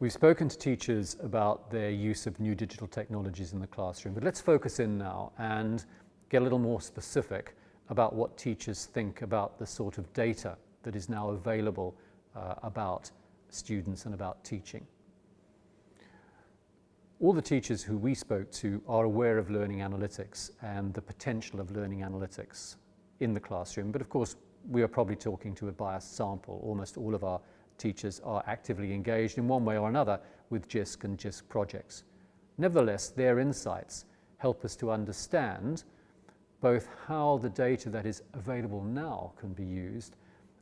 We've spoken to teachers about their use of new digital technologies in the classroom, but let's focus in now and get a little more specific about what teachers think about the sort of data that is now available uh, about students and about teaching. All the teachers who we spoke to are aware of learning analytics and the potential of learning analytics in the classroom, but of course we are probably talking to a biased sample. Almost all of our teachers are actively engaged in one way or another with JISC and JISC projects. Nevertheless, their insights help us to understand both how the data that is available now can be used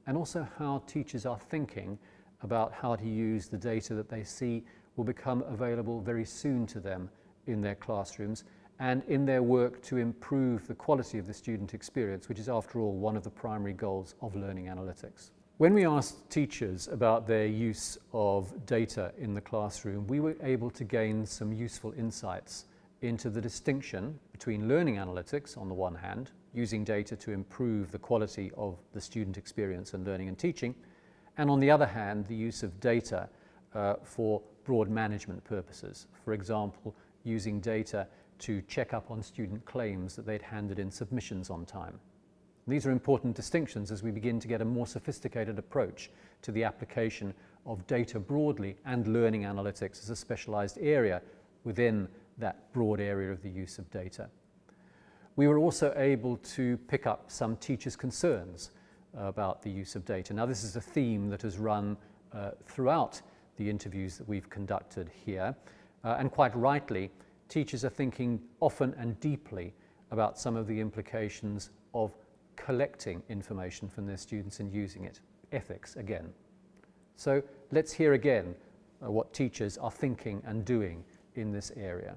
and also how teachers are thinking about how to use the data that they see will become available very soon to them in their classrooms and in their work to improve the quality of the student experience, which is after all one of the primary goals of learning analytics. When we asked teachers about their use of data in the classroom, we were able to gain some useful insights into the distinction between learning analytics on the one hand, using data to improve the quality of the student experience and learning and teaching, and on the other hand, the use of data uh, for broad management purposes. For example, using data to check up on student claims that they'd handed in submissions on time. These are important distinctions as we begin to get a more sophisticated approach to the application of data broadly and learning analytics as a specialized area within that broad area of the use of data. We were also able to pick up some teachers' concerns about the use of data. Now this is a theme that has run uh, throughout the interviews that we've conducted here uh, and quite rightly teachers are thinking often and deeply about some of the implications of collecting information from their students and using it. Ethics again. So let's hear again uh, what teachers are thinking and doing in this area.